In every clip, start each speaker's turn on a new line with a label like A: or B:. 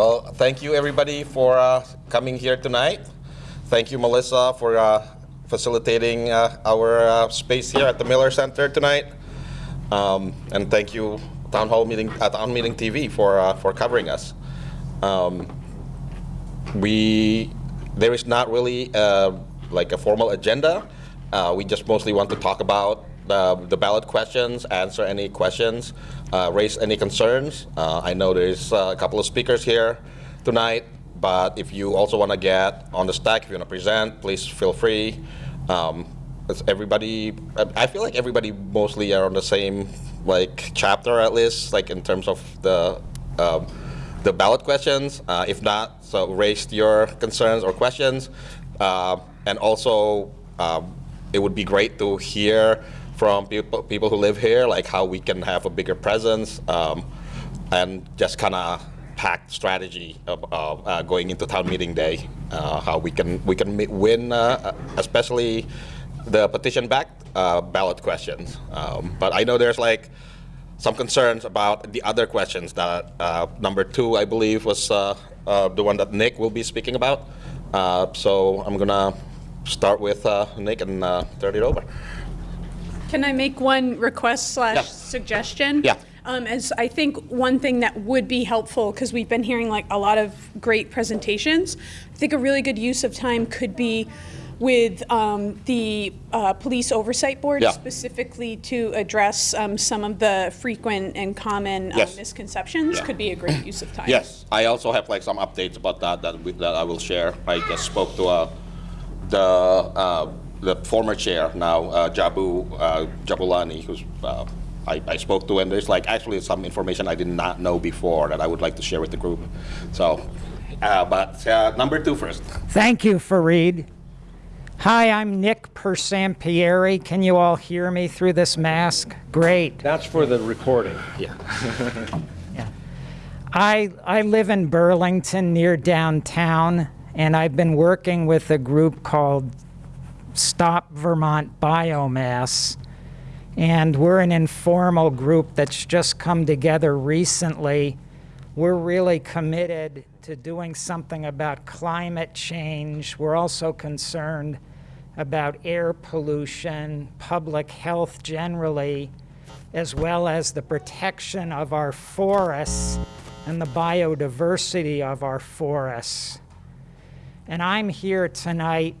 A: Well, thank you everybody for uh, coming here tonight. Thank you, Melissa, for uh, facilitating uh, our uh, space here at the Miller Center tonight. Um, and thank you, Town Hall Meeting, uh, Town Meeting TV, for uh, for covering us. Um, we there is not really like a formal agenda. We just mostly want to talk about the, the ballot questions, answer any questions, uh, raise any concerns. Uh, I know there's uh, a couple of speakers here tonight, but if you also want to get on the stack, if you want to present, please feel free. Um, everybody, I feel like everybody mostly are on the same like chapter at least, like in terms of the um, the ballot questions. Uh, if not, so raise your concerns or questions. Uh, and also, um, it would be great to hear from people, people who live here, like how we can have a bigger presence um, and just kind of packed strategy of, uh, going into town meeting day, uh, how we can we can win, uh, especially the petition backed uh, ballot questions. Um, but I know there's like some concerns about the other questions that uh, number two, I believe, was uh, uh, the one that Nick will be speaking about. Uh, so I'm gonna start with uh, Nick and uh, turn it over.
B: Can I make one request slash
A: Yeah.
B: suggestion?
A: Yeah.
B: Um, as I think one thing that would be helpful, because we've been hearing like a lot of great presentations, I think a really good use of time could be with um, the uh, Police Oversight Board
A: Yeah.
B: specifically to address um, some of the frequent and common uh,
A: Yes.
B: misconceptions
A: Yeah.
B: could be a great use of time.
A: Yes, I also have like some updates about that that, we, that I will share. I just spoke to uh, the uh, the former chair now, uh, Jabu uh, Jabulani, who's uh, I, I spoke to, and there's like actually some information I did not know before that I would like to share with the group. So, uh, but uh, number two first.
C: Thank you, Fareed. Hi, I'm Nick Persampieri. Can you all hear me through this mask? Great.
D: That's for the recording.
A: Yeah.
C: I, I live in Burlington near downtown, and I've been working with a group called Stop Vermont Biomass. And we're an informal group that's just come together recently. We're really committed to doing something about climate change. We're also concerned about air pollution, public health generally, as well as the protection of our forests and the biodiversity of our forests. And I'm here tonight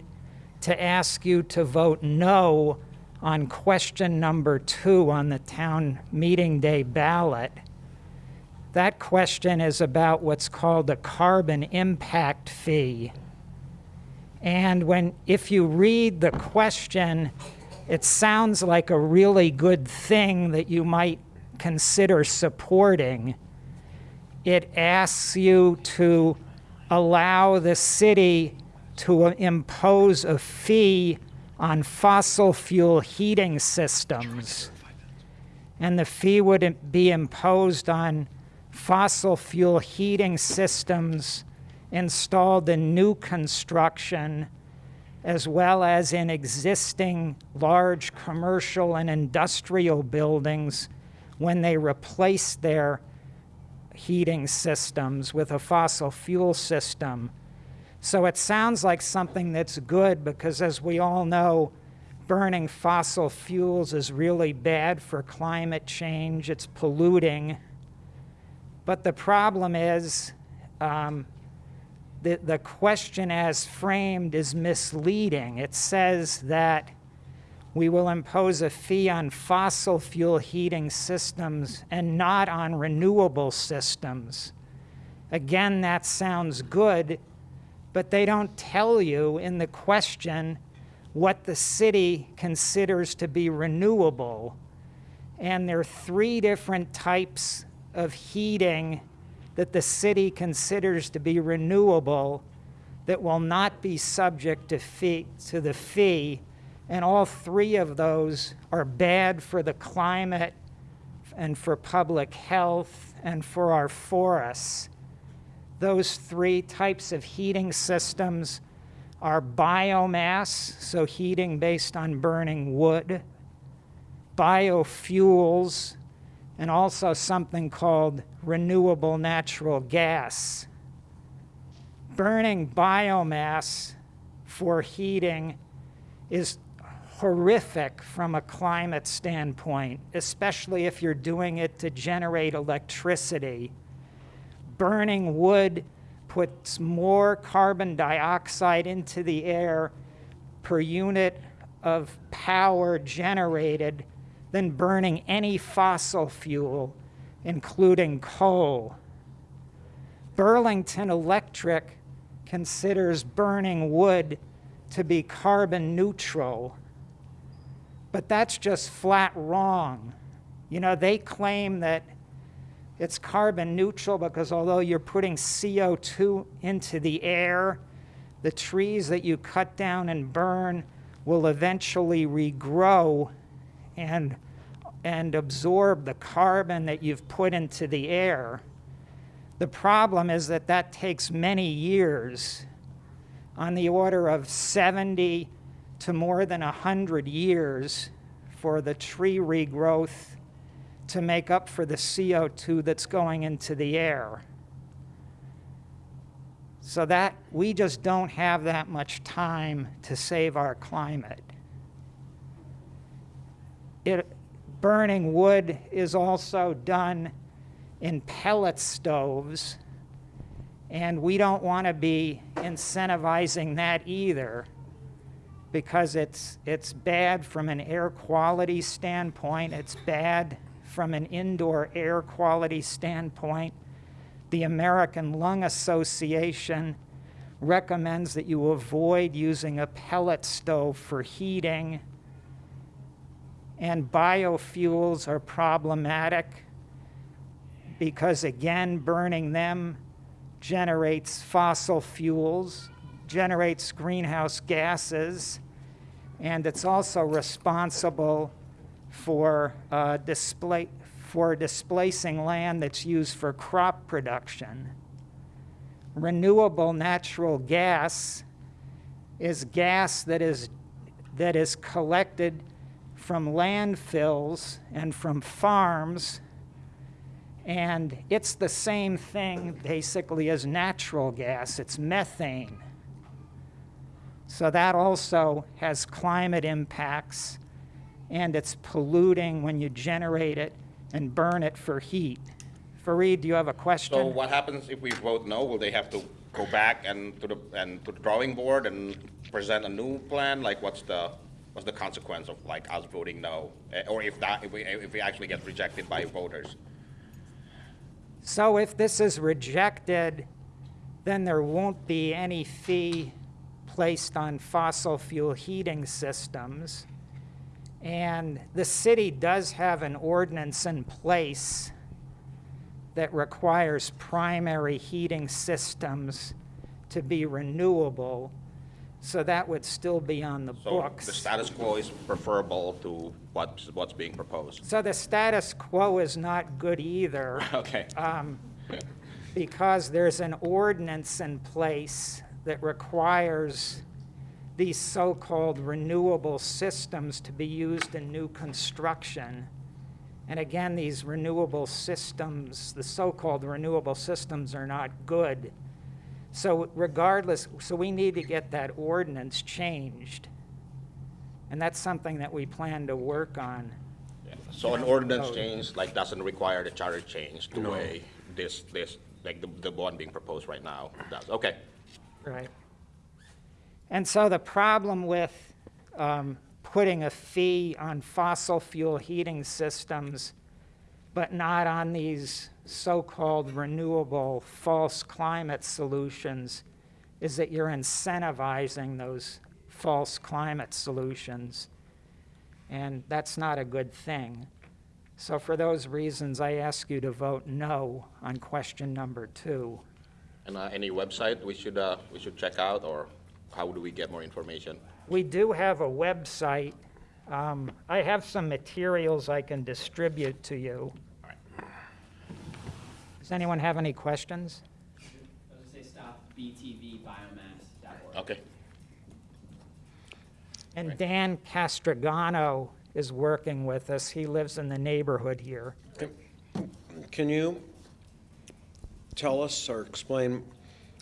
C: to ask you to vote no on question number two on the town meeting day ballot. That question is about what's called a carbon impact fee. And when, if you read the question, it sounds like a really good thing that you might consider supporting. It asks you to allow the city to impose a fee on fossil fuel heating systems. And the fee would be imposed on fossil fuel heating systems installed in new construction as well as in existing large commercial and industrial buildings when they replace their heating systems with a fossil fuel system. So it sounds like something that's good because, as we all know, burning fossil fuels is really bad for climate change. It's polluting. But the problem is um, the, the question as framed is misleading. It says that we will impose a fee on fossil fuel heating systems and not on renewable systems. Again, that sounds good, but they don't tell you in the question what the city considers to be renewable. And there are three different types of heating that the city considers to be renewable that will not be subject to, fee, to the fee. And all three of those are bad for the climate and for public health and for our forests. Those three types of heating systems are biomass, so heating based on burning wood, biofuels, and also something called renewable natural gas. burning biomass for heating is horrific from a climate standpoint, especially if you're doing it to generate electricity. Burning wood puts more carbon dioxide into the air per unit of power generated than burning any fossil fuel, including coal. Burlington Electric considers burning wood to be carbon neutral, but that's just flat wrong. You know, they claim that it's carbon neutral because although you're putting CO2 into the air, the trees that you cut down and burn will eventually regrow and, and absorb the carbon that you've put into the air. The problem is that that takes many years, on the order of 70 to more than 100 years, for the tree regrowth to make up for the CO2 that's going into the air. So that we just don't have that much time to save our climate. It, burning wood is also done in pellet stoves, and we don't want to be incentivizing that either because it's, it's bad from an air quality standpoint, it's bad from an indoor air quality standpoint. The American Lung Association recommends that you avoid using a pellet stove for heating. And biofuels are problematic because, again, burning them generates fossil fuels, generates greenhouse gases, and it's also responsible for, uh, display, for displacing land that's used for crop production. Renewable natural gas is gas that is, that is collected from landfills and from farms, and it's the same thing basically as natural gas. It's methane. So that also has climate impacts and it's polluting when you generate it and burn it for heat. Fareed, do you have a question?
A: So what happens if we vote no? Will they have to go back and to the, and to the drawing board and present a new plan? Like what's the, what's the consequence of like us voting no? Eh, Or if that, if we, if we actually get rejected by voters?
C: So if this is rejected, then there won't be any fee placed on fossil fuel heating systems. And the city does have an ordinance in place that requires primary heating systems to be renewable. So that would still be on the
A: So
C: books.
A: the status quo is preferable to what's, what's being proposed?
C: So the status quo is not good either.
A: Okay.
C: Um, because there's an ordinance in place that requires these so-called renewable systems to be used in new construction. And again, these renewable systems, the so-called renewable systems are not good. So regardless, so we need to get that ordinance changed. And that's something that we plan to work on.
A: So an ordinance change, like, doesn't require the charter change the way this, this, like, the, the one being proposed right now does? Okay.
C: Right. And so the problem with um, putting a fee on fossil fuel heating systems, but not on these so-called renewable false climate solutions, is that you're incentivizing those false climate solutions. And that's not a good thing. So for those reasons, I ask you to vote no on question number two.
A: And uh, any website we should, uh, we should check out, or how do we get more information?
C: We do have a website. Um, I have some materials I can distribute to you.
A: All right.
C: Does anyone have any questions?
D: I was gonna say stop btvbiomass.org.
A: Okay.
C: And Dan Castrogano is working with us. He lives in the neighborhood here.
E: Can you tell us or explain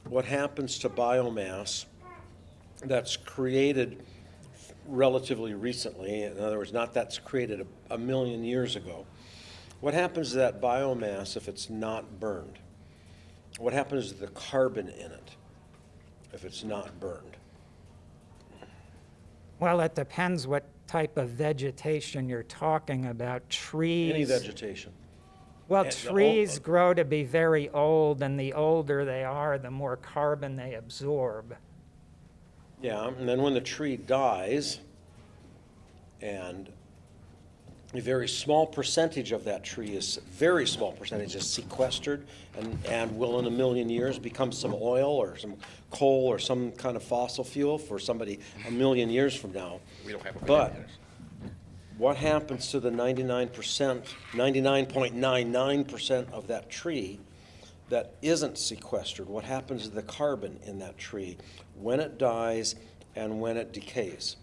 E: what happens to biomass that's created relatively recently, in other words, not that's created a, a million years ago. What happens to that biomass if it's not burned? What happens to the carbon in it if it's not burned?
C: Well, it depends what type of vegetation you're talking about. Trees.
E: Any vegetation?
C: Well,
E: And
C: trees grow to be very old, and the older they are, the more carbon they absorb.
E: Yeah, and then when the tree dies, and a very small percentage of that tree is, very small percentage is sequestered and, and will in a million years become some oil or some coal or some kind of fossil fuel for somebody a million years from now.
A: We don't have a
E: But what happens to the ninety-nine percent, ninety-nine point nine nine percent of that tree that isn't sequestered? What happens to the carbon in that tree when it dies and when it decays?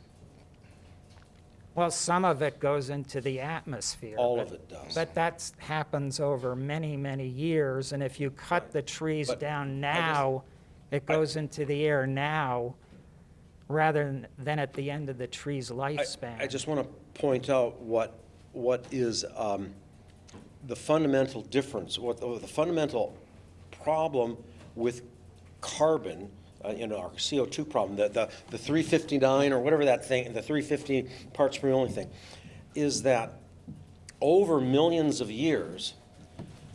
C: Well, some of it goes into the atmosphere.
E: All
C: but-
E: of it does.
C: But that happens over many, many years, and if you cut the trees
E: But
C: down
E: I just-
C: now, it goes into the air now, rather than- than at the end of the tree's
E: I-
C: lifespan.
E: I just want to point out what, what is um, the fundamental difference, what the the fundamental problem with carbon, uh, you know, our CO2 problem, the, the the 359 or whatever that thing, the 350 parts per million thing, is that over millions of years,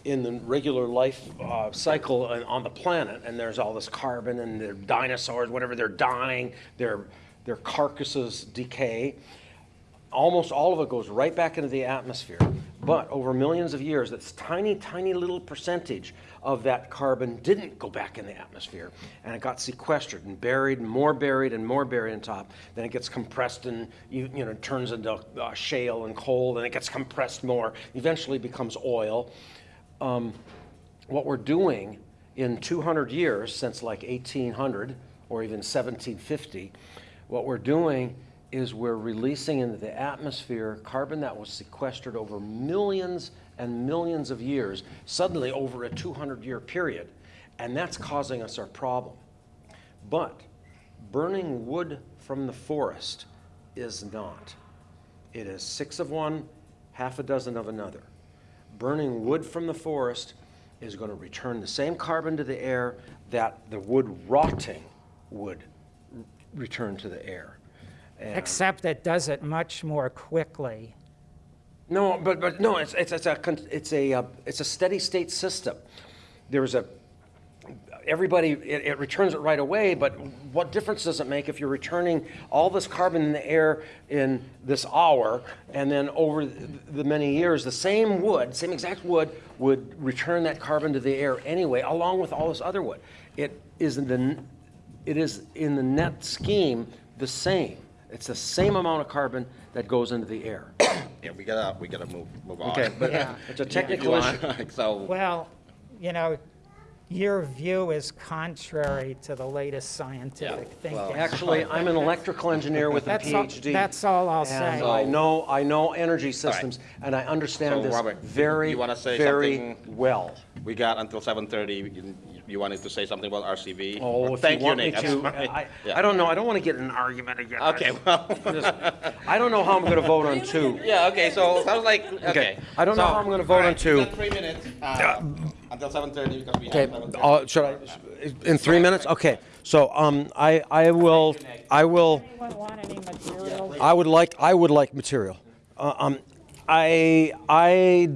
E: in the regular life uh, cycle on- the planet, and there's all this carbon, and the dinosaurs, whatever, they're dying, their, their carcasses decay. Almost all of it goes right back into the atmosphere. But over millions of years, this tiny, tiny little percentage of that carbon didn't go back in the atmosphere, and it got sequestered and buried, and more buried, and more buried on top. Then it gets compressed and, you, you know, turns into uh, shale and coal, and it gets compressed more, eventually becomes oil um, what we're doing in 200 years, since like 1800 or even 1750, what we're doing is we're releasing into the atmosphere carbon that was sequestered over millions and millions of years, suddenly over a 200 year period. And that's causing us our problem. But burning wood from the forest is not. It is six of one, half a dozen of another. Burning wood from the forest is going to return the same carbon to the air that the wood rotting would return to the air. And-
C: Except it does it much more quickly.
E: No, but, but no, it's, it's, it's a, it's a, uh, it's a steady state system. There's a, everybody, it, it returns it right away, but what difference does it make if you're returning all this carbon in the air in this hour, and then over the, the many years, the same wood, same exact wood, would return that carbon to the air anyway, along with all this other wood. It is in the, it is in the net scheme the same. It's the same amount of carbon that goes into the air.
A: Yeah, we gotta, we gotta move, move on.
E: Okay, but
C: Yeah.
E: it's a technical
A: want,
E: issue.
A: So,
C: Well, you know, your view is contrary to the latest scientific thinking.
A: well,
E: Actually, I'm an electrical engineer with a
C: That's all-
E: PhD.
C: that's all I'll
E: And
C: say.
E: I know, I know energy systems, and I understand
A: So,
E: this
A: Robert,
E: very,
A: you wanna say
E: very
A: something?
E: well.
A: we got until 7:30. You- You wanted to say something about RCV?
E: Oh, if
A: Thank
E: you want me
A: Nick. I'm
E: to. I,
A: Yeah.
E: I don't know, I don't want to get in an argument again.
A: Okay, well,
E: I don't know how I'm going to vote on two.
A: yeah, okay, so sounds like, okay.
E: I don't know how I'm gonna vote
A: all
E: on two.
A: we got Three minutes, uh, until 7:30 because we have
E: Okay,
A: 7:30.
E: uh, should I, in three minutes? Okay, so, um, I, I will, I will.
C: Anyone want any material?
E: I would like, I would like material. Uh, um, I, I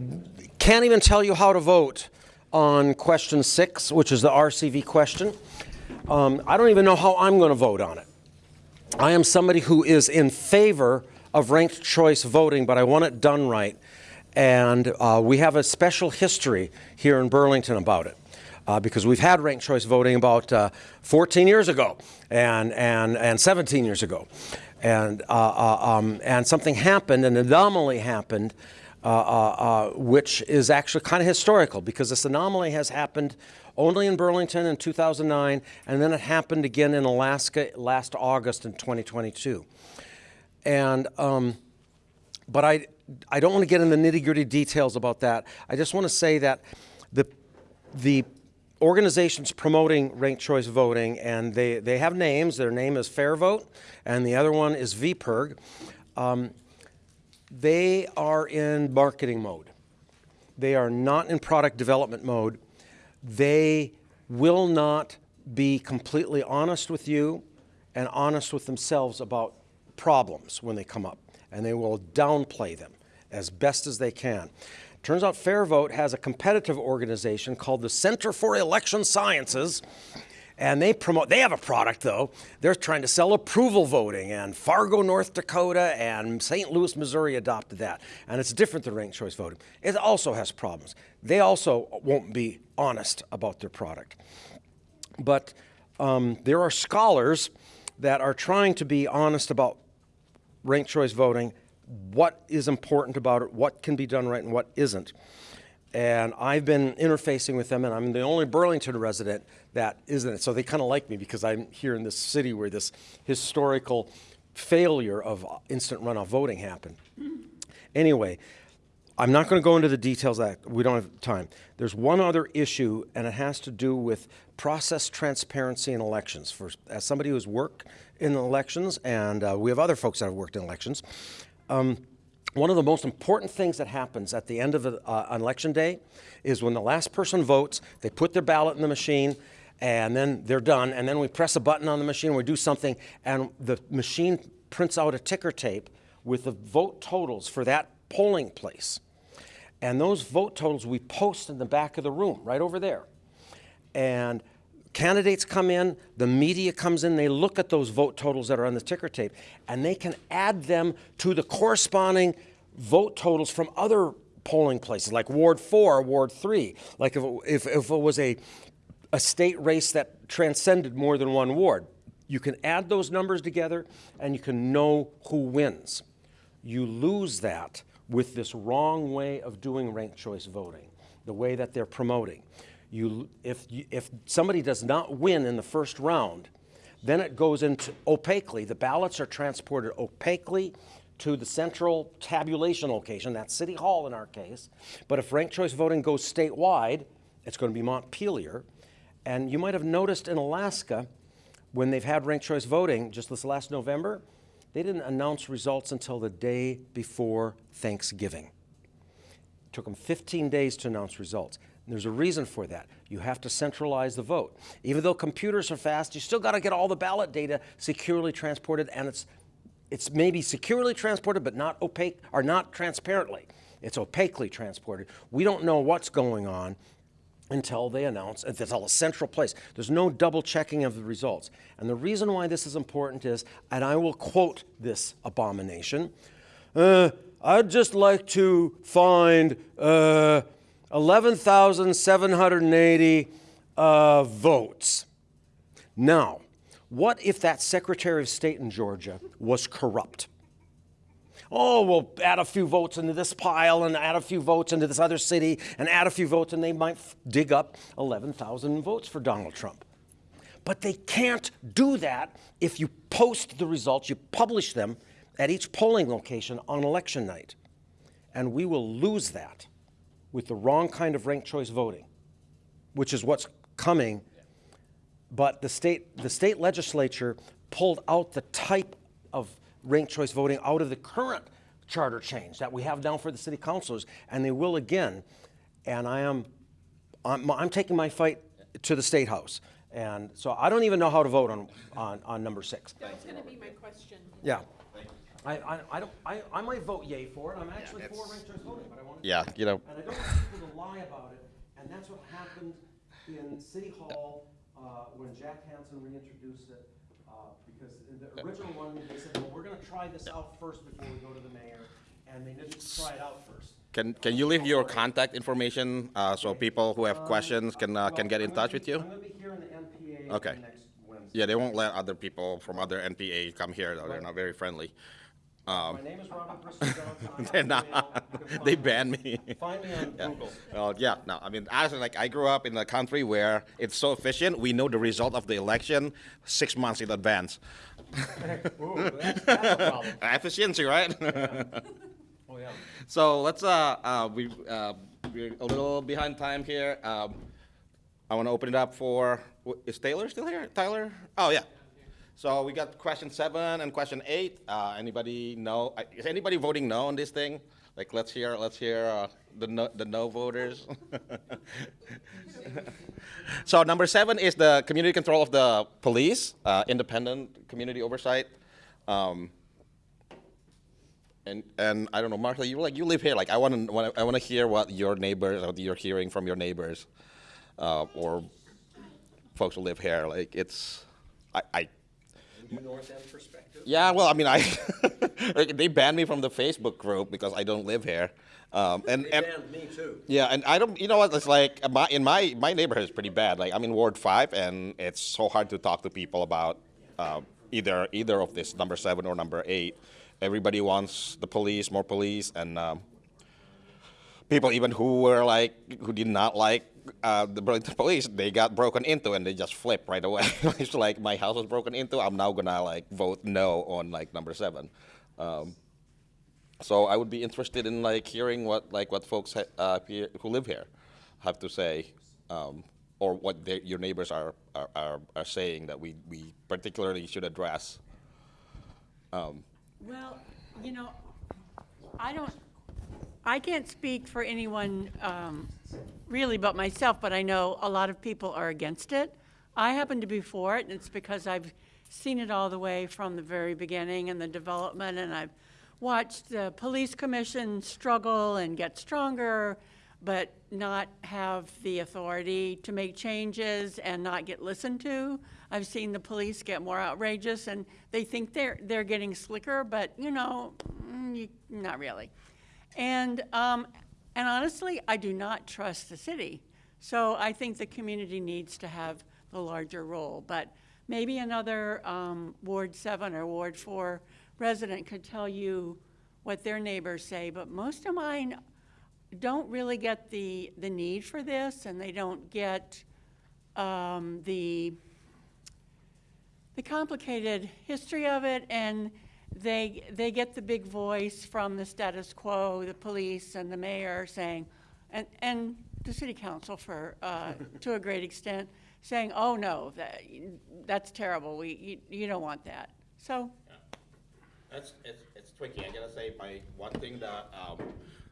E: can't even tell you how to vote on question six, which is the RCV question. Um, I don't even know how I'm going to vote on it. I am somebody who is in favor of ranked choice voting, but I want it done right. And uh, we have a special history here in Burlington about it. Uh, because we've had ranked choice voting about uh, 14 years ago and, and, and 17 years ago. And, uh, uh, um, and something happened, an anomaly happened, uh, which is actually kind of historical because this anomaly has happened only in Burlington in 2009, and then it happened again in Alaska last August in 2022. And, um, but I, I don't want to get in the nitty gritty details about that. I just want to say that the, the organizations promoting ranked choice voting, and they, they have names. Their name is FairVote, and the other one is VPIRG. Um, they are in marketing mode. They are not in product development mode. They will not be completely honest with you and honest with themselves about problems when they come up, and they will downplay them as best as they can. Turns out FairVote has a competitive organization called the Center for Election Sciences, and they promote, they have a product though. They're trying to sell approval voting, and Fargo, North Dakota, and St. Louis, Missouri adopted that. And it's different than ranked choice voting. It also has problems. They also won't be honest about their product. But um, there are scholars that are trying to be honest about ranked choice voting, what is important about it, what can be done right and what isn't. And I've been interfacing with them, and I'm the only Burlington resident that isn't. So they kind of like me because I'm here in this city where this historical failure of instant runoff voting happened. Anyway, I'm not going to go into the details of that. We don't have time. There's one other issue, and it has to do with process transparency in elections. For, as somebody who's worked in elections, and uh, we have other folks that have worked in elections, um, one of the most important things that happens at the end of a, uh, an election day is when the last person votes, they put their ballot in the machine, and then they're done, and then we press a button on the machine, we do something, and the machine prints out a ticker tape with the vote totals for that polling place. And those vote totals we post in the back of the room, right over there. And candidates come in, the media comes in, they look at those vote totals that are on the ticker tape, and they can add them to the corresponding vote totals from other polling places, like Ward 4, Ward 3. Like if it, if, if it was a, a state race that transcended more than one ward, you can add those numbers together and you can know who wins. You lose that with this wrong way of doing ranked choice voting, the way that they're promoting. You, if, you, if somebody does not win in the first round, then it goes into opaquely. The ballots are transported opaquely to the central tabulation location, that's City Hall in our case. But if ranked choice voting goes statewide, it's going to be Montpelier. And you might have noticed in Alaska, when they've had ranked choice voting just this last November, they didn't announce results until the day before Thanksgiving. It took them 15 days to announce results. And there's a reason for that. You have to centralize the vote. Even though computers are fast, you still got to get all the ballot data securely transported, and it's it's maybe securely transported, but not opaque or not transparently. It's opaquely transported. We don't know what's going on until they announce it's all a central place. There's no double checking of the results. And the reason why this is important is, and I will quote this abomination, uh, I'd just like to find uh, 11,780 uh, votes. Now, what if that Secretary of State in Georgia was corrupt? Oh, we'll add a few votes into this pile and add a few votes into this other city and add a few votes, and they might dig up 11,000 votes for Donald Trump. But they can't do that if you post the results, you publish them at each polling location on election night. And we will lose that with the wrong kind of ranked choice voting, which is what's coming. But the state, the state legislature pulled out the type ranked choice voting out of the current charter change that we have now for the city councilors, and they will again. And I am, I'm, I'm taking my fight to the state house. And so I don't even know how to vote on, on, on number six.
B: That was going to be my question.
E: Yeah. I, I, I don't, I, I might vote yay for it. I'm actually
A: Yeah,
E: for ranked choice voting, but I want to.
A: Yeah, you know,
E: And I don't want people to lie about it, and that's what happened in City Hall, uh, when Jack Hanson reintroduced it. Uh, because the original one, they said, well, we're gonna try this out first before we go to the mayor, and they didn't try it out first.
A: can, can you leave your contact information uh, so people who have questions can, uh, can get in touch with you?
E: I'm gonna be here in the NPA
A: Okay.
E: next Wednesday.
A: Yeah, they won't let other people from other NPA come here, though. They're not very friendly.
E: My name is Robert Bristow-Johnson.
A: They're not.
E: email. You can find
A: They banned me.
E: Find me on Google.
A: Well, yeah, no, I mean, honestly, like, I grew up in a country where it's so efficient, we know the result of the election six months in advance.
E: Ooh, that's, that's a problem.
A: Efficiency, right?
E: Oh, yeah.
A: So let's, uh, uh, we, uh, we're a little behind time here. Um, I want to open it up for, is Taylor still here? Tyler? Oh, yeah. So we got question seven and question eight. Uh, anybody know, is anybody voting no on this thing? Like, let's hear, let's hear uh, the no, the no voters. So number seven is the community control of the police, uh, independent community oversight. Um, and and I don't know, Martha, you like you live here. Like I want to I want to hear what your neighbors, what you're hearing from your neighbors, uh, or folks who live here. Like it's, I, I
E: New North End perspective?
A: yeah. Well, I mean, I like, they banned me from the Facebook group because I don't live here. Um, and
E: They
A: and
E: banned me too.
A: yeah, and I don't. You know what? It's like my, in my my neighborhood is pretty bad. Like I'm in Ward Five, and it's so hard to talk to people about uh, either either of this number seven or number eight. Everybody wants the police, more police, and um, people even who were like who did not like uh, the Burlington police, they got broken into, and they just flip right away. it's like my house was broken into. I'm now gonna like vote no on like number seven. Um, so I would be interested in like hearing what like what folks uh, who live here have to say, um, or what their, your neighbors are, are, are, are saying that we, we particularly should address.
F: Well, you know, I don't, I can't speak for anyone um, really but myself, but I know a lot of people are against it. I happen to be for it, and it's because I've seen it all the way from the very beginning and the development, and I've watched the police commission struggle and get stronger, but not have the authority to make changes and not get listened to. I've seen the police get more outrageous, and they think they're, they're getting slicker, but, you know, mm, not really. And, um, and honestly, I do not trust the city. So I think the community needs to have the larger role. But maybe another um, Ward 7 or Ward 4 resident could tell you what their neighbors say. But most of mine don't really get the, the need for this, and they don't get um, the, the complicated history of it, and they, they get the big voice from the status quo, the police and the mayor saying, and, and the city council for, uh, to a great extent, saying, oh, no, that, that's terrible, we, you, you don't want that. So,
A: It's, it's, it's tricky. I gotta say, my one thing that um,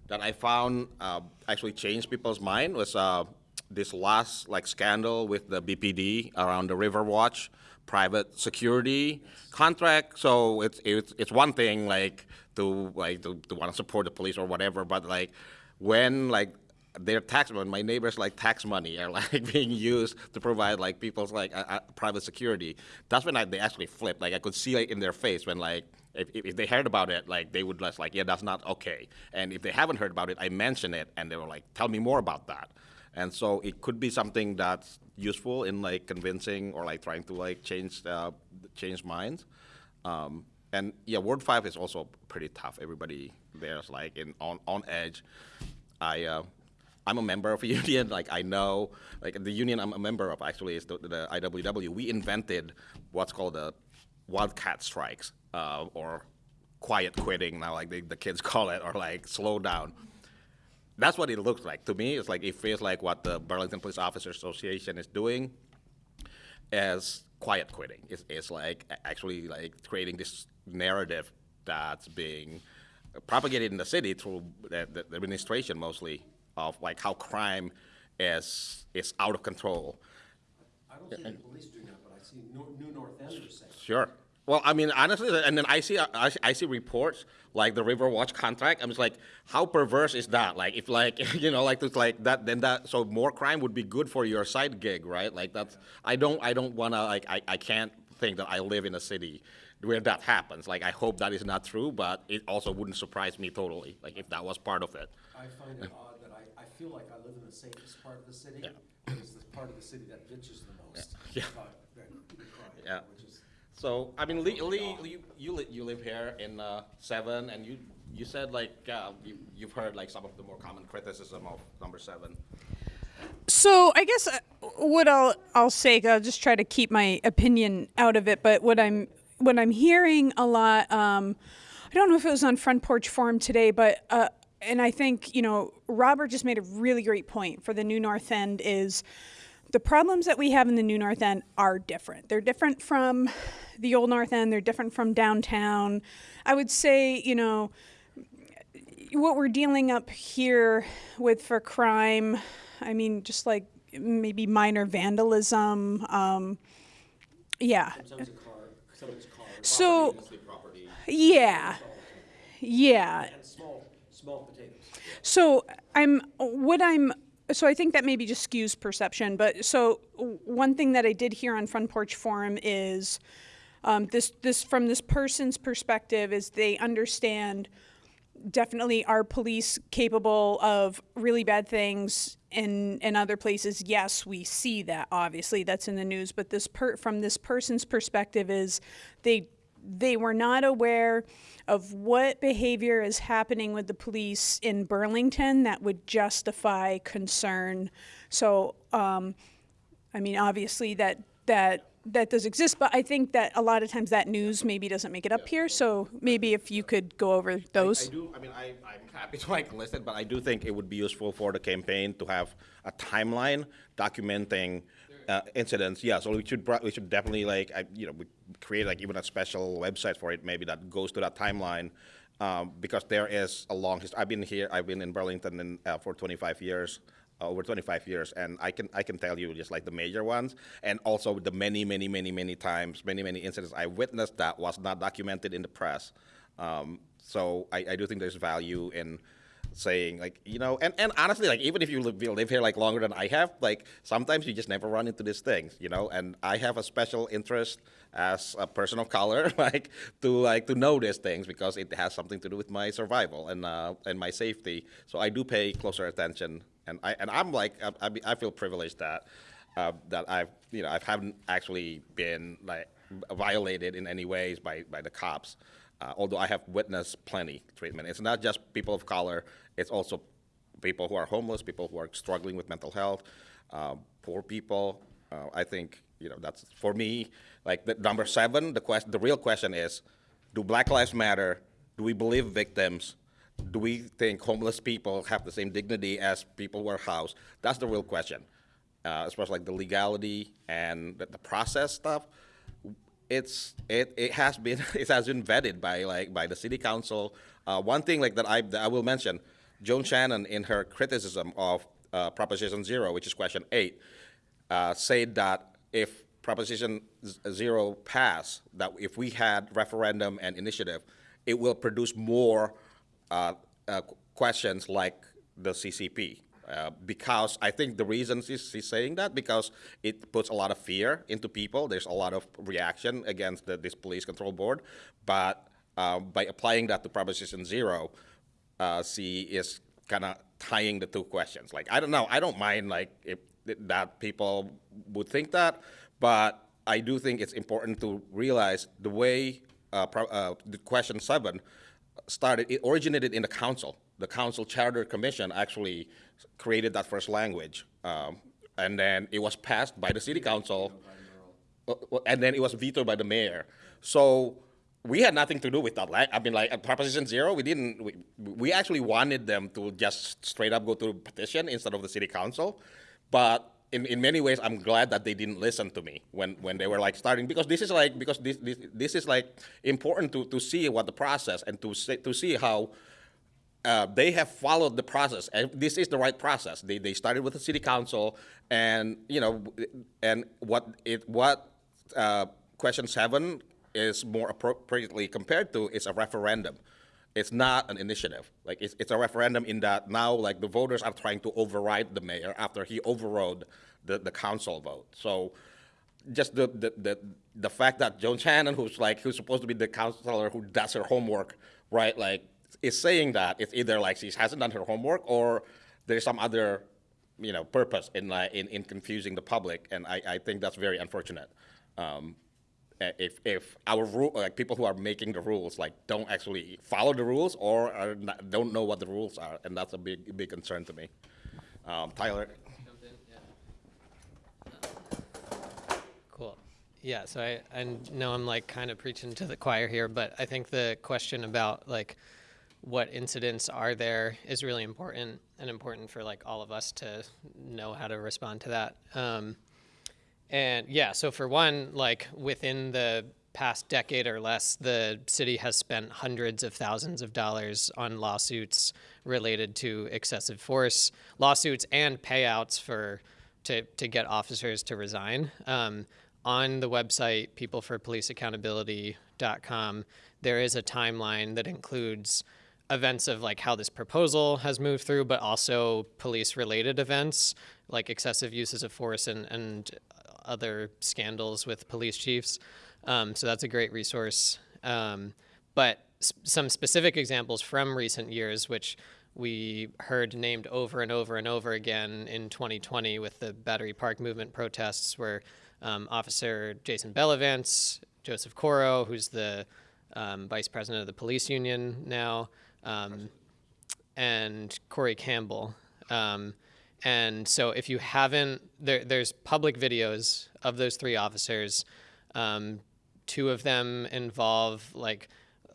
A: that I found uh, actually changed people's mind was uh, this last like scandal with the BPD around the Riverwatch private security contract. So it's it's it's one thing like to like to, to want to support the police or whatever, but like when like their tax money, my neighbors like tax money are like being used to provide like people's like uh, uh, private security. That's when I, they actually flipped. Like I could see like in their face when like if, if if they heard about it, like they would just like yeah that's not okay. And if they haven't heard about it, I mention it and they were like tell me more about that. And so it could be something that's useful in like convincing or like trying to like change uh, change minds. Um, and yeah, Ward Five is also pretty tough. Everybody there's like in on on edge. I uh, I'm a member of a union. Like I know, like the union I'm a member of actually is the, the IWW. We invented what's called the wildcat strikes uh, or quiet quitting now, like the, the kids call it, or like slow down. That's what it looks like to me. It's like it feels like what the Burlington Police Officers Association is doing as quiet quitting. It's, it's like actually like creating this narrative that's being propagated in the city through the, the administration mostly of like how crime is is out of control.
E: I don't see the police doing that, but I see New New North Enders saying.
A: Sure. Well, I mean, honestly, and then I see uh, I, I see reports like the Riverwatch contract. I'm just like, how perverse is that? Like, if like you know, like it's like that, then that so more crime would be good for your side gig, right? Like that's I don't I don't wanna like I, I can't think that I live in a city where that happens. Like I hope that is not true, but it also wouldn't surprise me totally. Like if that was part of it.
E: I find it odd that I, I feel like I live in the safest part of the city,
A: Yeah.
E: but it's the part of the city that bitches the most.
A: Yeah.
E: about that crime,
A: Yeah. So I mean, Lee, Lee you you live here in uh, seven, and you you said like uh, you you've heard like some of the more common criticism of number seven.
B: So I guess uh, what I'll I'll say, I'll just try to keep my opinion out of it. But what I'm what I'm hearing a lot, um, I don't know if it was on Front Porch Forum today, but uh, and I think you know Robert just made a really great point for the New North End is the problems that we have in the new North End are different. They're different from the old North End. They're different from downtown. I would say, you know, what we're dealing up here with for crime, I mean, just like maybe minor vandalism. Um, yeah. So, yeah, yeah.
E: And small, small potatoes.
B: So I'm what I'm so I think that maybe just skews perception. But so one thing that I did hear on Front Porch Forum is um, this this from this person's perspective is they understand definitely are police capable of really bad things in in other places yes we see that obviously that's in the news but this per, from this person's perspective is they they were not aware of what behavior is happening with the police in Burlington that would justify concern so um, I mean, obviously that that that does exist, but I think that a lot of times that news maybe doesn't make it up here. So maybe if you could go over those.
A: I
B: those.
A: do, I mean, I, I'm happy to like list it, but I do think it would be useful for the campaign to have a timeline documenting uh, incidents. Yeah, so we should, we should definitely like, I, you know, we create like even a special website for it, maybe that goes to that timeline. Um, because there is a long history. I've been here, I've been in Burlington in, uh, for 25 years, uh, over 25 years, and I can I can tell you just like the major ones, and also the many many many many times, many many incidents I witnessed that was not documented in the press. Um, so I, I do think there's value in saying like you know and, and honestly like even if you live, live here like longer than i have like sometimes you just never run into these things you know and i have a special interest as a person of color like to like to know these things because it has something to do with my survival and uh, and my safety so i do pay closer attention and i and i'm like i, I, I feel privileged that uh, that i've you know i haven't actually been like violated in any ways by by the cops uh, although I have witnessed plenty treatment. It's not just people of color, it's also people who are homeless, people who are struggling with mental health, uh, poor people. Uh, I think, you know, that's, for me, like, the, number seven, the question, the real question is, do Black Lives Matter? Do we believe victims? Do we think homeless people have the same dignity as people who are housed? That's the real question, uh, especially like the legality and the, the process stuff it's it, it has been it has been vetted by like by the city council. Uh, one thing like that I that I will mention, Joan Shannon in her criticism of uh, Proposition Zero, which is question eight, uh, said that if Proposition Zero pass, that if we had referendum and initiative, it will produce more uh, uh, questions like the CCP. Uh, because I think the reason she's, she's saying that because it puts a lot of fear into people. There's a lot of reaction against the, this police control board, but uh, by applying that to Proposition Zero, uh, she is kind of tying the two questions. Like I don't know, I don't mind like if that people would think that, but I do think it's important to realize the way uh, pro- uh, the question seven started. It originated in the council. The council charter commission actually created that first language, um, and then it was passed by the city council, uh, and then it was vetoed by the mayor. So we had nothing to do with that. Like, I mean, like at Proposition Zero, we didn't. We, we actually wanted them to just straight up go to petition instead of the city council, but. In, in many ways, I'm glad that they didn't listen to me when, when they were like starting because this is like because this, this, this is like important to, to see what the process and to see, to see how uh, they have followed the process, and this is the right process. They, they started with the city council, and you know, and what it what uh, question seven is more appropriately compared to is a referendum. It's not an initiative. Like it's, it's a referendum in that now, like the voters are trying to override the mayor after he overrode the, the council vote. So just the, the, the, the fact that Joan Shannon, who's like who's supposed to be the counselor who does her homework, right? Like is saying that it's either like she hasn't done her homework or there's some other, you know, purpose in in, in confusing the public, and I, I think that's very unfortunate. Um, if if our rule like people who are making the rules like don't actually follow the rules or not, don't know what the rules are, and that's a big big concern to me. Um, Tyler.
D: Cool. Yeah, so I, I know I'm like kind of preaching to the choir here, but I think the question about like
G: what incidents are there is really important and important for like all of us to know how to respond to that. Um, and yeah, so for one, like within the past decade or less, the city has spent hundreds of thousands of dollars on lawsuits related to excessive force, lawsuits and payouts for to, to get officers to resign. Um, on the website peopleforpoliceaccountability.com, there is a timeline that includes events of like how this proposal has moved through, but also police related events like excessive uses of force and, and other scandals with police chiefs. Um, so that's a great resource. Um, but s- some specific examples from recent years, which we heard named over and over and over again in 2020 with the Battery Park movement protests, were um, Officer Jason Bellavance, Joseph Corrow, who's the um, vice president of the police union now, um, and Corey Campbell. And so if you haven't, there, there's public videos of those three officers. Um, two of them involve like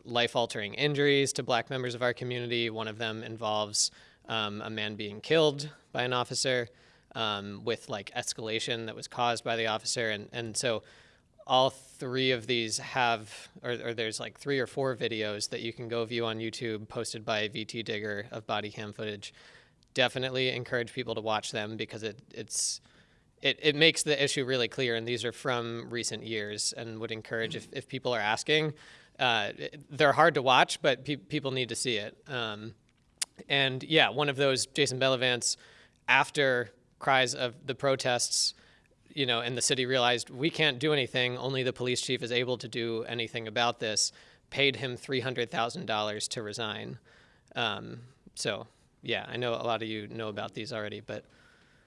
G: life-altering injuries to black members of our community. One of them involves um, a man being killed by an officer um, with like escalation that was caused by the officer. And, and so all three of these have, or, or there's like three or four videos that you can go view on YouTube posted by VT Digger of body cam footage. Definitely encourage people to watch them because it, it's, it, it makes the issue really clear. And these are from recent years and would encourage if, if people are asking, uh, they're hard to watch, but pe- people need to see it. Um, and yeah, one of those, Jason Bellavance, after cries of the protests, you know, and the city realized we can't do anything, only the police chief is able to do anything about this, paid him $300,000 to resign. Um, so, yeah, I know a lot of you know about these already, but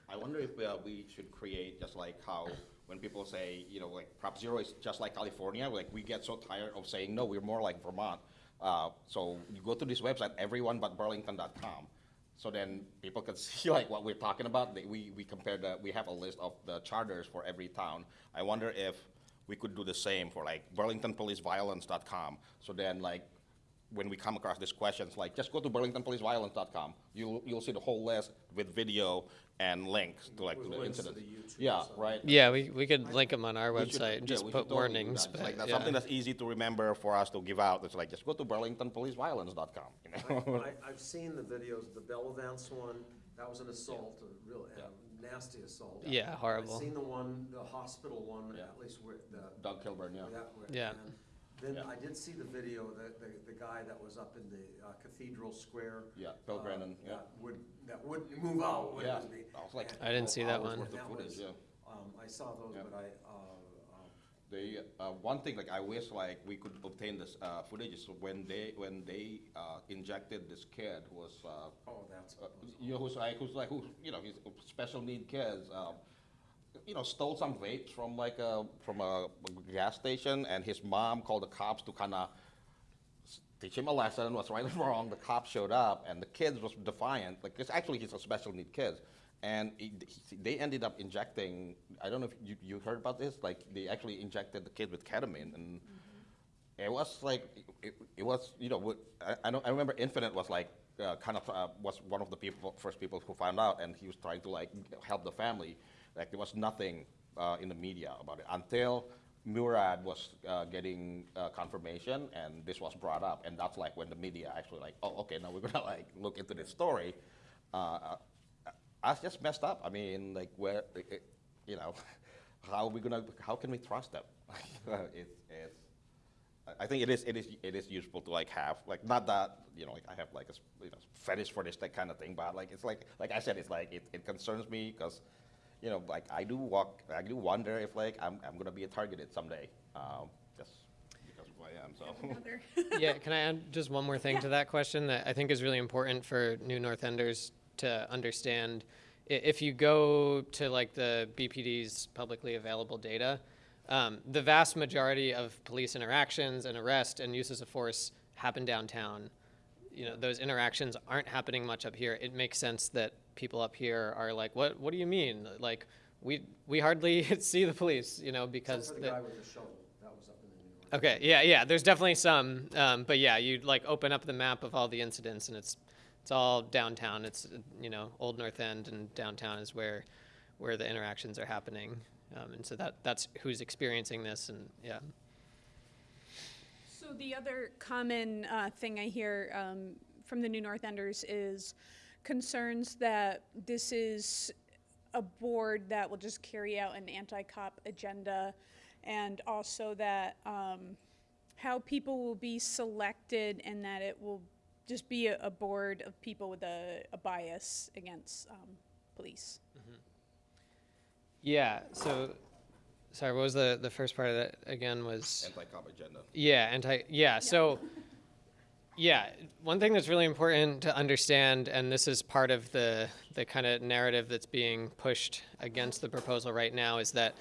A: I wonder if uh, we should create just like how when people say, you know, like Prop Zero is just like California, like we get so tired of saying, no, we're more like Vermont. Uh, so you go to this website, everyonebutburlington.com. So then people can see like what we're talking about. We, we compare the, we have a list of the charters for every town. I wonder if we could do the same for like burlingtonpoliceviolence.com. So then like when we come across these questions, like just go to burlingtonpoliceviolence.com. You'll you'll see the whole list with video and links to like to the incidents. yeah, right.
G: yeah, we, we could link them on our
A: We should-
G: website and
A: yeah,
G: just
A: we
G: put
A: should totally
G: warnings.
A: that.
G: But
A: like that's
G: yeah.
A: something that's easy to remember for us to give out. It's like just go to burlingtonpoliceviolence.com. You know.
E: I, I've seen the videos, the Bellavance one, that was an assault, a real, a nasty assault.
G: Yeah, horrible.
E: I've seen the one, the hospital one,
A: Yeah.
E: at least where, the.
A: Doug Kilburn, yeah.
E: that where-
G: Yeah.
E: Then I did see the video, the, the, the guy that was up in the uh, Cathedral Square.
A: Yeah, Bill
E: uh,
A: Brennan, yeah.
E: That would, that wouldn't move out, would
A: Yeah,
E: it?
A: I was like-
G: I didn't see that
E: hours
G: one.
E: worth
A: Worth of
E: that
A: footage,
E: was-
A: yeah.
E: Um, I saw those,
A: Yeah.
E: but I, uh, uh,
A: They, uh, one thing, like, I wish, like, we could obtain this, uh, footage is when they, when they, uh, injected this kid who was, uh,
E: oh, that's.
A: uh, you know, who's like, who's like, who, you know, he's special need kids, um, you know, stole some vapes from like a, from a gas station, and his mom called the cops to kind of teach him a lesson, what's right and wrong. The cops showed up, and the kid was defiant. Like, it's actually he's a special need kid, and he, he- they ended up injecting. I don't know if you, you heard about this. Like, they actually injected the kid with ketamine, and it was like it, it was you know what- I, I know I remember Infinite was like uh, kind of uh, was one of the people first people who found out, and he was trying to like help the family. Like there was nothing uh, in the media about it until Murad was uh, getting uh, confirmation, and this was brought up, and that's like when the media actually like oh okay now we're gonna like look into this story. Uh, I just messed up. I mean like where it, you know how are we gonna how can we trust them? it's it's I- I think it is, it is, it is useful to like have, like, not that, you know, like I have like a you know, fetish for this, that kind of thing, but like, it's like, like I said, it's like, it, it concerns me because, you know, like I do walk, I do wonder if like I'm, I'm gonna be targeted someday, um, just because of who I am, so.
G: Yeah, can I add just one more thing to that question that I think is really important for new North Enders to understand? If you go to like the BPD's publicly available data, um, the vast majority of police interactions and arrest and uses of force happen downtown. You know, those interactions aren't happening much up here. It makes sense that people up here are like, "What? What do you mean? Like, we we hardly see the police." You know, because
E: for
G: the-
E: the guy with the shovel, that was up in the New York.
G: Okay, yeah, yeah. There's definitely some, um, but yeah, you like open up the map of all the incidents, and it's it's all downtown. It's uh, you know Old North End and downtown is where where the interactions are happening, um, and so that that's who's experiencing this, and yeah.
B: So the other common uh, thing I hear um, from the New North Enders is concerns that this is a board that will just carry out an anti-cop agenda, and also that um, how people will be selected and that it will just be a, a board of people with a, a bias against um, police.
G: Yeah. So, sorry. What was the the first part of that again? Was
A: Anti-cop agenda.
G: Yeah, anti. Yeah, so. Yeah, one thing that's really important to understand, and this is part of the the kind of narrative that's being pushed against the proposal right now, is that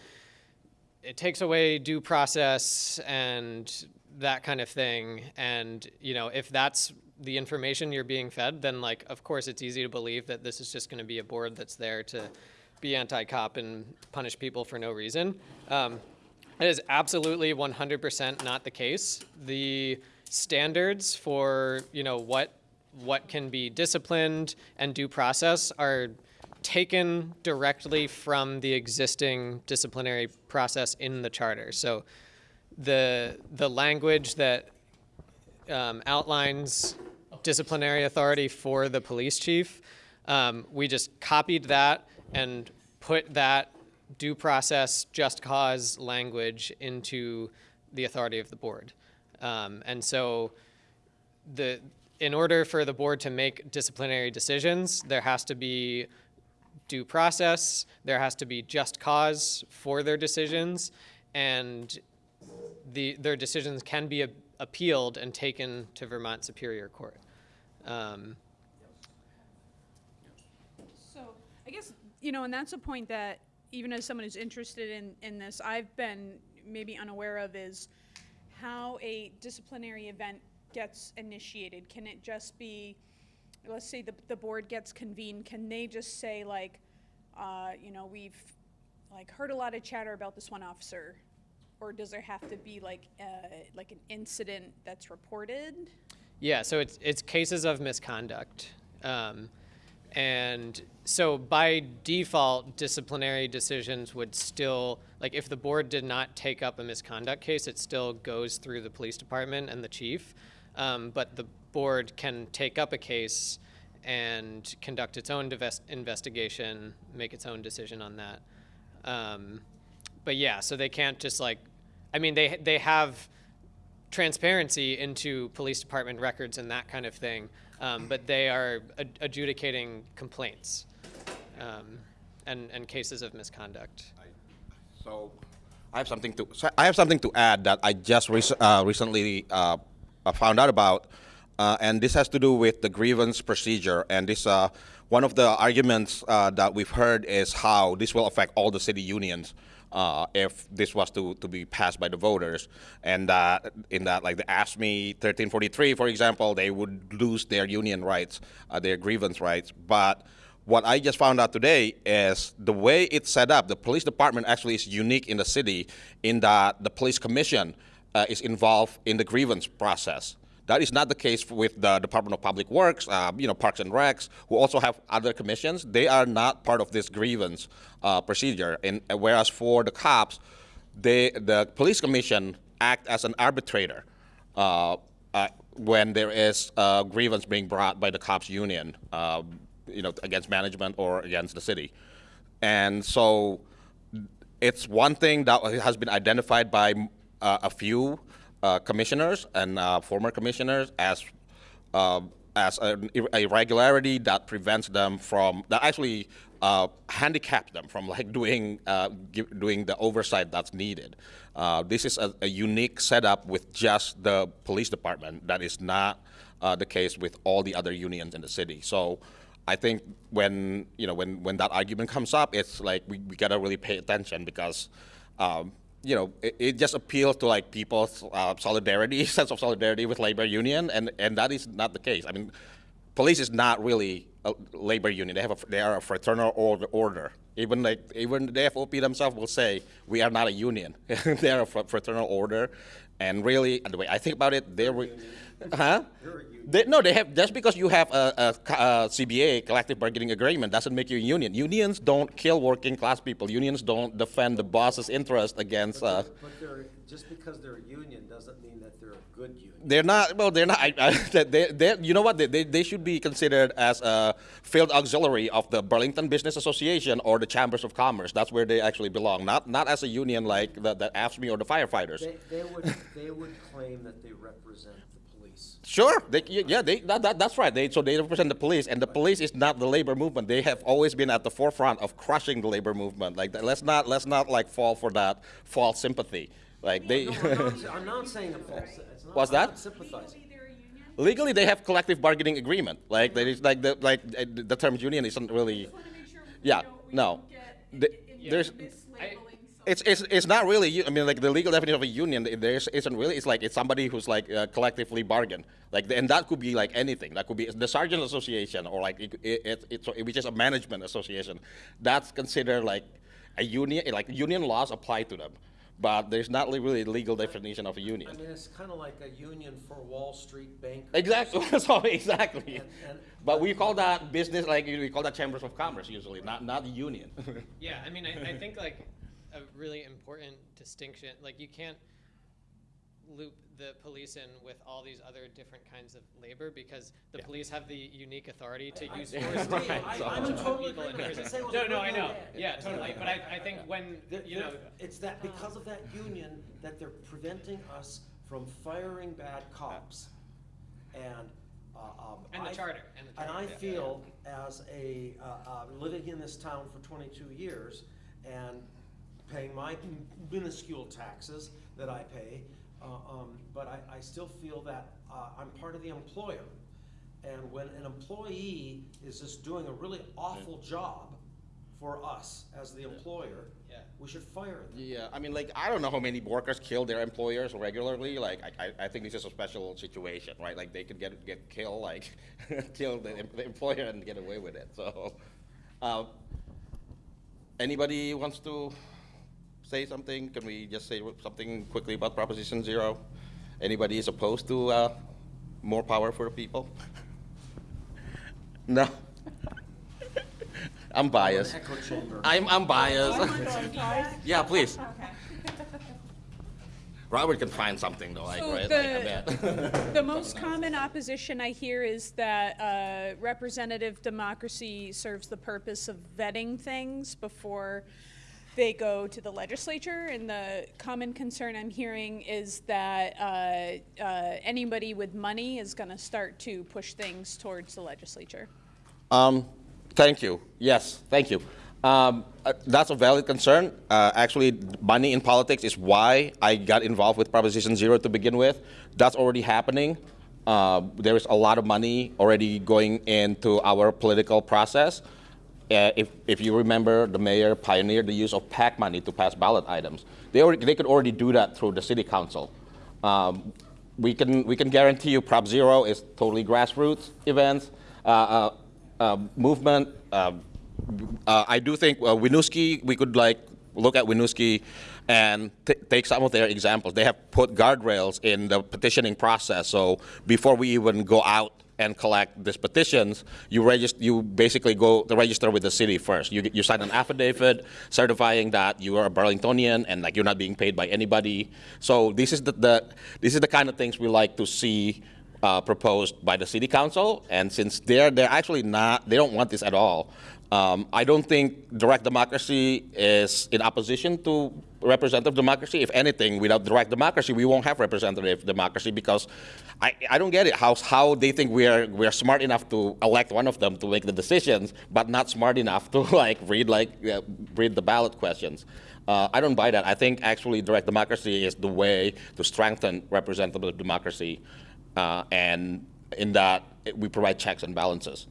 G: it takes away due process and that kind of thing. And you know, if that's the information you're being fed, then like, of course, it's easy to believe that this is just going to be a board that's there to be anti-cop and punish people for no reason. Um, it is absolutely 100% not the case. The standards for you know what what can be disciplined and due process are taken directly from the existing disciplinary process in the charter. So the the language that um, outlines disciplinary authority for the police chief, um, we just copied that and put that due process, just cause language into the authority of the board. Um, and so the in order for the board to make disciplinary decisions, there has to be due process, there has to be just cause for their decisions, and the, their decisions can be a- appealed and taken to Vermont Superior Court. Um,
B: So I guess, you know, and that's a point that even as someone who's interested in, in this, I've been maybe unaware of is how a disciplinary event gets initiated. Can it just be, let's say the, the board gets convened, can they just say like, uh, you know, we've like heard a lot of chatter about this one officer? Or does there have to be like, uh, like an incident that's reported?
G: Yeah, so it's it's cases of misconduct, um, and so by default, disciplinary decisions would still like if the board did not take up a misconduct case, it still goes through the police department and the chief, um, but the board can take up a case and conduct its own investigation, make its own decision on that. Um, but yeah, so they can't just like, I mean, they they have transparency into police department records and that kind of thing, um, but they are ad- adjudicating complaints um, and and cases of misconduct.
A: So I have something to so I have something to add that I just rec- uh, recently uh, uh, found out about, uh, and this has to do with the grievance procedure. And this uh, one of the arguments uh, that we've heard is how this will affect all the city unions. Uh, if this was to, to be passed by the voters, and uh, in that, like the AFSCME 1343, for example, they would lose their union rights, uh, their grievance rights. But what I just found out today is the way it's set up, the police department actually is unique in the city in that the police commission uh, is involved in the grievance process. That is not the case with the Department of Public Works, uh, you know, Parks and Recs, who also have other commissions. They are not part of this grievance uh, procedure. And uh, whereas for the cops, they, the police commission act as an arbitrator uh, uh, when there is a grievance being brought by the cops union, uh, you know, against management or against the city. And so it's one thing that has been identified by uh, a few uh, commissioners and uh, former commissioners as uh, as ir- irregularity that prevents them from that actually uh, handicaps them from like doing uh, doing the oversight that's needed. Uh, this is a, a unique setup with just the police department that is not the case with all the other unions in the city. So. I think when you know when, when that argument comes up, it's like we, we gotta really pay attention because um, you know it, it just appeals to like people's uh, solidarity, sense of solidarity with labor union, and, and that is not the case. I mean, police is not really a labor union. They have a, they are a fraternal order, Even like even the FOP themselves will say we are not a union. they are a fraternal order, and really, the way I think about it, they're, re- huh? They, no, they have just because you have a, a a CBA collective bargaining agreement doesn't make you a union. Unions don't kill working class people. Unions don't defend the boss's interest against. Uh,
E: But they're, just because they're a union doesn't mean that they're a good union.
A: they're not. Well, they're not. I, I, they, they, you know what? They, they, they should be considered as a field auxiliary of the Burlington Business Association or the Chambers of Commerce. That's where they actually belong. Not not as a union like the, the AFSCME or the firefighters.
E: They, they would, they would claim that they represent.
A: Sure. They, yeah, they, that, that, that's right. They, so they represent the police, and the police is not the labor movement. They have always been at the forefront of crushing the labor movement. Like, let's not let's not like fall for that false sympathy. Like they.
E: No, I'm not, I'm not saying a false, it's not.
A: What's that?
E: sympathizing.
A: Legally, they have collective bargaining agreement. Like, there is like the like uh, the term union isn't really. Yeah. No. The- there's. It's, it's, it's not really, I mean, like the legal definition of a union, there isn't really, it's like, it's somebody who's like uh, collectively bargain. Like, and that could be like anything. That could be the Sergeant Association or like, it, it, it's which is a management association. That's considered like a union, like union laws apply to them. But there's not really a legal definition of a union.
E: I mean, it's kind of like a union for Wall Street bankers.
A: Exactly, so exactly.
E: And- and-
A: But we call that business, like, we call that chambers of commerce usually, not, not the union.
G: Yeah, I mean, I, I think like a really important distinction, like you can't loop the police in with all these other different kinds of labor because the police have the unique authority to use force
A: Right,
G: put
E: I'm in
G: people
E: total
G: in prison.
E: didn't say it was
G: No, no, I know,
E: idea.
G: yeah, totally, but I, I think when,
E: They're-
G: you
E: they're-
G: know,
E: It's that because of that union that they're preventing us from firing bad cops. And, uh, um.
G: And the
E: I-
G: charter, and the
E: And I
G: yeah.
E: feel as a, uh, uh, living in this town for twenty-two years and paying my minuscule taxes that I pay, uh, um, but I, I still feel that, uh, I'm part of the employer. And when an employee is just doing a really awful job for us as the employer,
G: Yeah.
E: we should fire them.
A: Yeah, I mean, like, I don't know how many workers kill their employers regularly. Like, I, I, I think this is a special situation, right? Like, they could get get killed, like, kill the, the employer and get away with it. So, uh, anybody wants to say something? Can we just say something quickly about Proposition Zero? Anybody is opposed to uh, more power for the people? no. I'm biased. I'm, I'm biased. yeah, please. Robert can find something though, like,
B: So
A: right?
B: the-
A: Like, I bet.
B: The most common opposition I hear is that uh, representative democracy serves the purpose of vetting things before they go to the legislature. And the common concern I'm hearing is that uh, uh, anybody with money is going to start to push things towards the legislature.
A: Um, thank you. Yes, thank you. Um, uh, that's a valid concern. Uh, actually, money in politics is why I got involved with Proposition Zero to begin with. That's already happening. Uh, there is a lot of money already going into our political process. Uh, if, if you remember, the mayor pioneered the use of PAC money to pass ballot items. They, already, they could already do that through the city council. Um, we, can, we can guarantee you Prop Zero is totally grassroots events, uh, uh, uh, movement. Uh, uh, I do think uh, Winooski, we could like look at Winooski and take some of their examples. They have put guardrails in the petitioning process. So before we even go out and collect these petitions, you register, you basically go to register with the city first. You, you sign an affidavit certifying that you are a Burlingtonian and like you're not being paid by anybody. So this is the, the this is the kind of things we like to see uh, proposed by the city council. And since they're they're actually not, they don't want this at all. Um, I don't think direct democracy is in opposition to representative democracy. If anything, without direct democracy, we won't have representative democracy because I, I don't get it how, how they think we are, we are smart enough to elect one of them to make the decisions, but not smart enough to like read like uh, read the ballot questions. Uh, I don't buy that. I think actually direct democracy is the way to strengthen representative democracy, uh, and in that we provide checks and balances.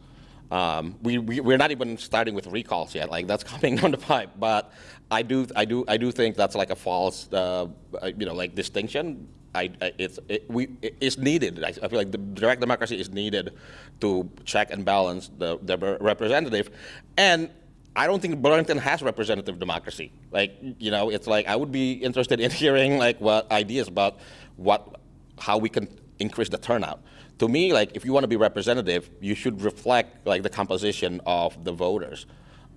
A: Um, we, we we're not even starting with recalls yet. Like that's coming down the pipe. But I do I do I do think that's like a false uh, uh, you know like distinction. I, I it's it, we it- it's needed. I, I feel like the direct democracy is needed to check and balance the the representative, and I don't think Burlington has representative democracy. Like, you know, it's like I would be interested in hearing like what ideas about what, how we can increase the turnout. To me, like if you want to be representative, you should reflect like the composition of the voters.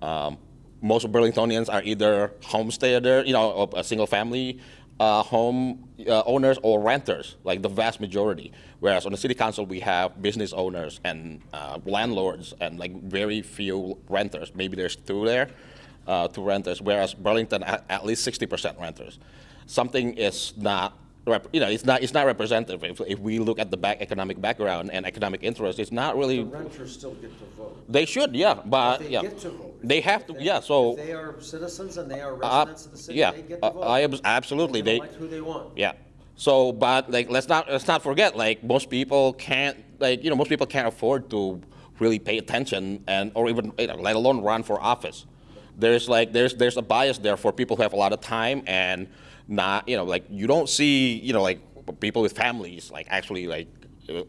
A: Um, most Burlingtonians are either homesteader, you know, a single family uh, home uh, owners or renters, like the vast majority. Whereas on the city council, we have business owners and uh, landlords and like very few renters. Maybe there's two there, uh, two renters. Whereas Burlington, at, at least 60% renters. Something is not, you know, it's not, it's not representative. If, if we look at the back economic background and economic interest, it's not really.
E: Renters still get to vote.
A: They should, yeah, but
E: They
A: yeah,
E: get to vote.
A: they have to,
E: they-
A: yeah. So
E: If they are citizens and they are
A: uh,
E: residents of the city,
A: yeah,
E: they get
A: uh,
E: to vote.
A: I absolutely
E: They
A: they.
E: elect who they want.
A: Yeah. So, but like, let's not let's not forget, like, most people can't, like, you know, most people can't afford to really pay attention and or even, you know, let alone run for office. There's like there's there's a bias there for people who have a lot of time and not, you know, like you don't see, you know, like people with families like actually like uh,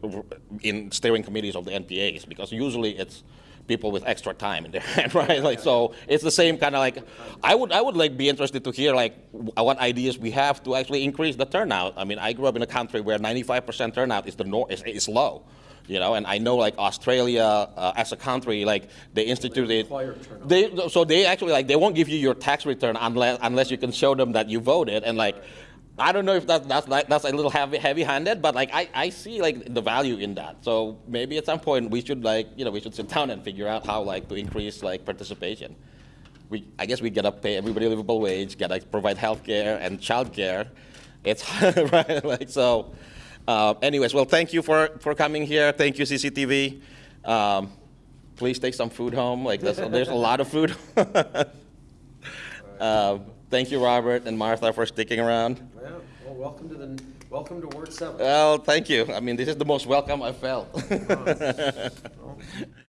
A: in steering committees of the NPAs because usually it's people with extra time in their hand, right? Like so, it's the same kind of like. I would I would like be interested to hear like what ideas we have to actually increase the turnout. I mean, I grew up in a country where 95% turnout is the nor- is, is low, you know, and I know like Australia uh, as a country, like they instituted.
E: turnout.
A: They so they actually like they won't give you your tax return unless unless you can show them that you voted and like. I don't know if that, that's like that's a little heavy heavy-handed, but like I, I see like the value in that. So maybe at some point we should like you know we should sit down and figure out how like to increase like participation. We I guess we gotta pay everybody a livable wage, gotta provide health care and child care. It's right like so. Uh, anyways, well thank you for for coming here. Thank you CCTV. Um, please take some food home. Like there's, there's a lot of food. uh, thank you Robert and Martha for sticking around.
E: Yeah, well, welcome to the, welcome to Ward Seven.
A: Well, thank you. I mean, this is the most welcome I've felt.